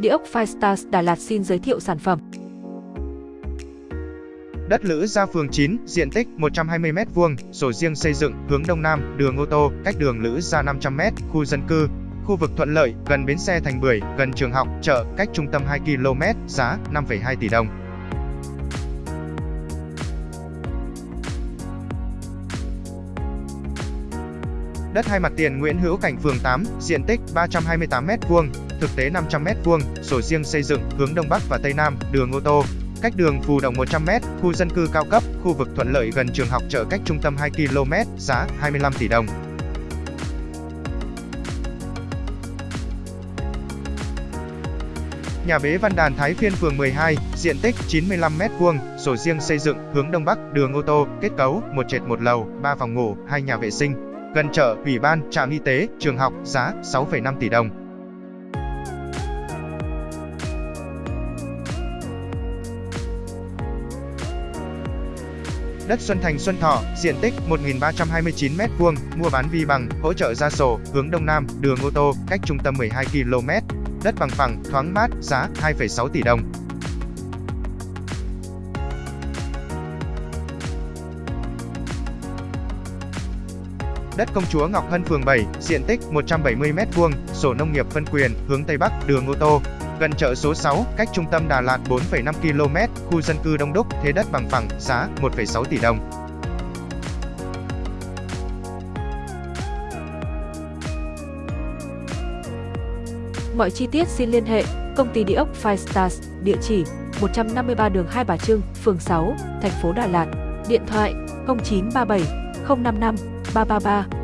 Địa ốc Firestars Đà Lạt xin giới thiệu sản phẩm. Đất Lữ Gia phường 9, diện tích 120m2, sổ riêng xây dựng, hướng Đông Nam, đường ô tô, cách đường Lữ Gia 500m, khu dân cư, khu vực thuận lợi, gần bến xe Thành Bưởi, gần trường học, chợ, cách trung tâm 2 km, giá 5,2 tỷ đồng. Đất hai mặt tiền Nguyễn Hữu Cảnh phường 8, diện tích 328m2, thực tế 500m2, sổ riêng xây dựng, hướng Đông Bắc và Tây Nam, đường ô tô, cách đường Phù Đồng 100m, khu dân cư cao cấp, khu vực thuận lợi gần trường học chợ cách trung tâm 2 km, giá 25 tỷ đồng. Nhà bế Văn Đàn Thái Phiên phường 12, diện tích 95m2, sổ riêng xây dựng, hướng Đông Bắc, đường ô tô, kết cấu, một trệt một lầu, 3 phòng ngủ, 2 nhà vệ sinh, gần chợ, ủy ban, trạm y tế, trường học, giá 6,5 tỷ đồng. Đất Xuân Thành Xuân Thọ, diện tích 1.329m2, mua bán vi bằng, hỗ trợ ra sổ, hướng Đông Nam, đường ô tô, cách trung tâm 12 km. Đất bằng phẳng, thoáng mát, giá 2,6 tỷ đồng. Đất Công Chúa Ngọc Hân phường 7, diện tích 170m2, sổ nông nghiệp phân quyền, hướng Tây Bắc, đường ô tô, gần chợ số 6, cách trung tâm Đà Lạt 4,5 km, khu dân cư đông đúc, thế đất bằng phẳng, giá 1,6 tỷ đồng. Mọi chi tiết xin liên hệ công ty địa ốc Five Stars, địa chỉ 153 đường Hai Bà Trưng, phường 6, thành phố Đà Lạt, điện thoại 0937 055八八八。